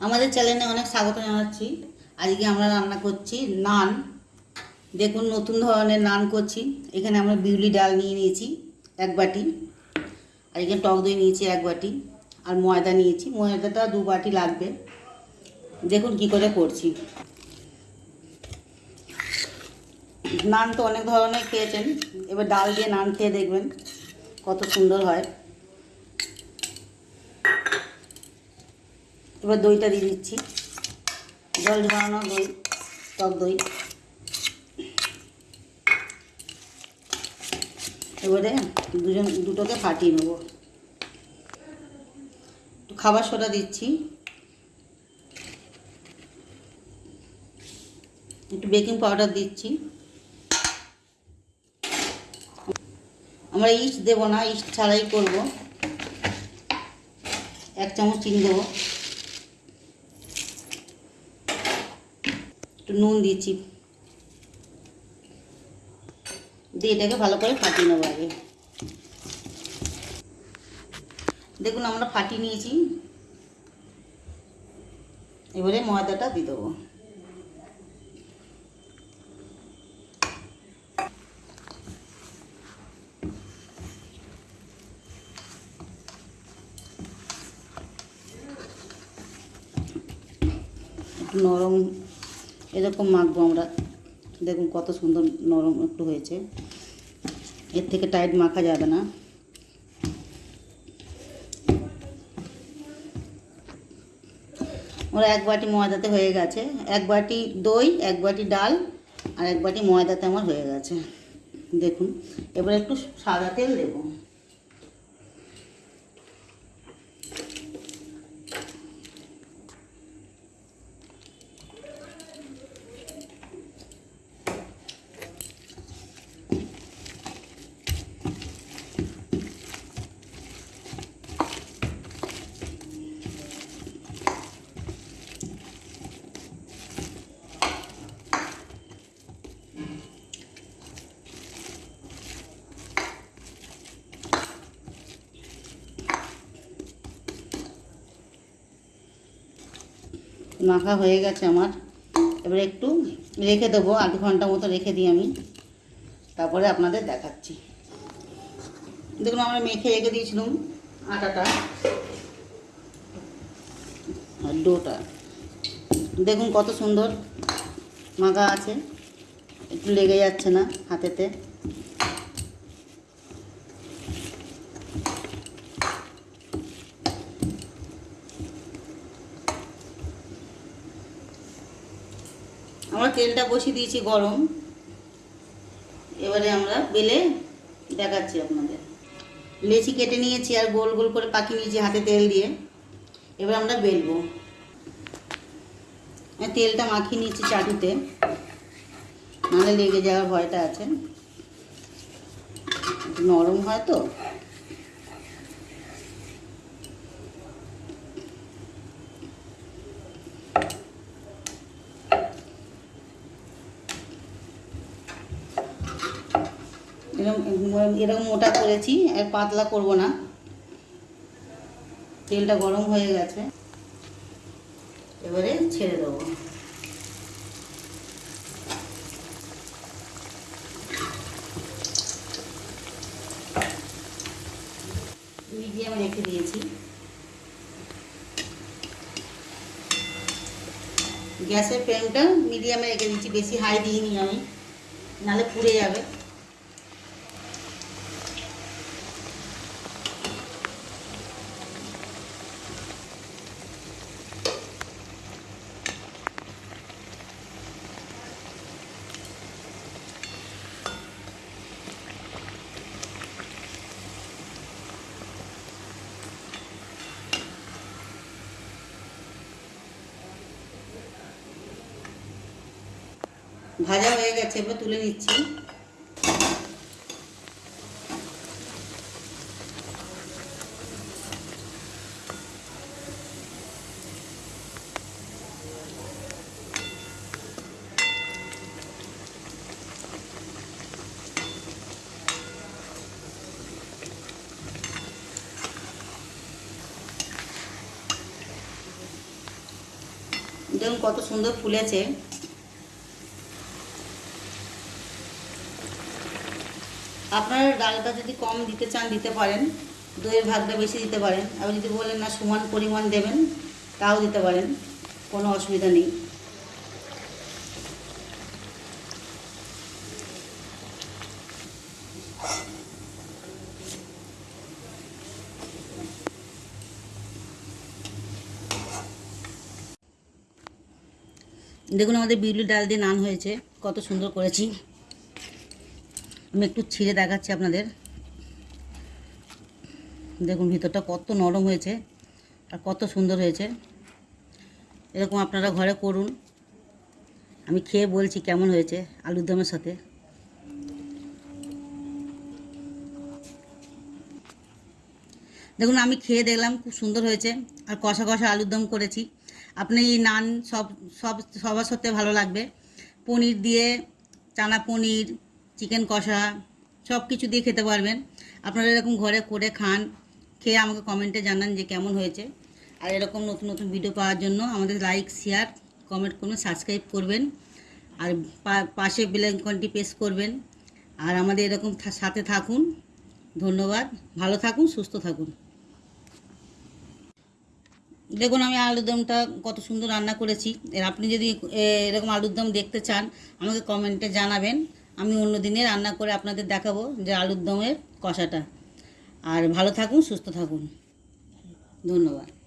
আমাদের চ্যানেলে অনেক স্বাগত জানাচ্ছি। আজকে আমরা রান্না করছি নান। দেখুন, নতুন ধরনের নান করছি। এখানে আমরা বিউলি ডাল নিয়ে নিয়েছি এক বাটি। আর এখানে টক দই নিয়েছি এক বাটি। আর ময়দা নিয়েছি। ময়দাটা দু বাটি লাগবে। দেখুন কি করে করছি। নান তো অনেক ধরনের খেয়েছেন। এবার ডাল দিয়ে নান খেয়ে দেখবেন কত সুন্দর হয়। এবার দইটা দিয়ে দিচ্ছি। জল ঝরানো দই, টক দই। এবারে দুজন, দুটোকে ফাটিয়ে নেব। খাবার সোডা দিচ্ছি। একটু বেকিং পাউডার দিচ্ছি। আমরা ইস্ট দেবো না, ইস্ট ছাড়াই করব। এক চামচ চিনি দেবো। একটু নুন দিচ্ছি। দিয়ে এটাকে ভালো করে ফাটিয়ে নেব আগে। দেখুন, আমরা ফাটিয়ে নিয়েছি। এবারে ময়দাটা দিয়ে দেবো। নরম এরকম মাখবো আমরা। দেখুন কত সুন্দর নরম একটু হয়েছে। এর থেকে টাইট মাখা যাবে না। ওরা এক বাটি ময়দাতে হয়ে গেছে। এক বাটি দই, এক বাটি ডাল আর এক বাটি ময়দাতে আমার হয়ে গেছে। দেখুন, এবার একটু সাদা তেল দেবো। মাখা হয়ে গেছে আমার। এবার একটু রেখে দেবো, আধ ঘণ্টা মতো রেখে দিই আমি। তারপরে আপনাদের দেখাচ্ছি। দেখুন, আমরা মেখে রেখে দিয়েছিলাম আটাটা আর ডোটা। দেখুন কত সুন্দর মাখা আছে। একটু লেগে যাচ্ছে না হাতেতে আমরা তেলটা বসিয়ে দিয়েছি গরম। এবারে আমরা বেলে দেখাচ্ছি আপনাদের। লেচি কেটে নিয়েছি আর গোল গোল করে পাকিয়ে নিয়েছি হাতে তেল দিয়ে। এবার আমরা বেলবো। তেলটা মাখিয়ে নিয়েছি চাটুতে। নাহলে লেগে যাওয়ার ভয়টা আছে। নরম হয় তো? এরকম এরকম মোটা করেছি, আর পাতলা করব না। তেলটা গরম হয়ে গেছে। এবারে ছেড়ে দেবো। মিডিয়ামে রেখে দিয়েছি। গ্যাসের ফ্লেমটা মিডিয়ামে রেখে দিয়েছি, বেশি হাই দিইনি আমি, নাহলে পুড়ে যাবে। ভাজা হয়ে গেছে এবার তুলে নিচ্ছি। কত সুন্দর ফুলেছে। আপনারা ডালটা যদি কম দিতে চান, দিতে পারেন। দইয়ের ভাগটা বেশি দিতে পারেন। আর যদি বলেন না, সমান পরিমাণ দেবেন, তাও দিতে পারেন। কোনো অসুবিধা নেই। দেখুন আমাদের বিউলি ডাল দিয়ে নান হয়েছে। কত সুন্দর করেছি। আমি একটু ছিঁড়ে দেখাচ্ছি আপনাদের। দেখুন, ভিতরটা কত নরম হয়েছে আর কত সুন্দর হয়েছে। এরকম আপনারা ঘরে করুন। আমি খেয়ে বলছি কেমন হয়েছে আলুর দমের সাথে। দেখুন, আমি খেয়ে দেখলাম খুব সুন্দর হয়েছে আর কষা কষা আলুর দম করেছি। আপনি এই নান সব সব, সবার সাথে ভালো লাগবে। পনির দিয়ে, চানা পনির চিকেন কষা সব কিছু দিয়ে খেতে পারবেন। আপনারা এরকম ঘরে করে খান, খেয়ে আমাকে কমেন্টে জানান যে কেমন হয়েছে। আর এরকম নতুন নতুন ভিডিও পাওয়ার জন্য আমাদের লাইক শেয়ার কমেন্ট করবেন সাবস্ক্রাইব করবেন। আর পাশে বেলাইকনটি প্রেস করবেন। আর আমাদের এরকম সাথে থাকুন। ধন্যবাদ। ভালো থাকুন, সুস্থ থাকুন। দেখুন, আমি আলুর দমটা কত সুন্দর রান্না করেছি। আপনি যদি এরকম আলুর দম দেখতে চান, আমাকে কমেন্টে জানাবেন। আমি অন্য দিনে রান্না করে আপনাদের দেখাবো যে আলুর দমের কষাটা। আর ভালো থাকুন, সুস্থ থাকুন। ধন্যবাদ।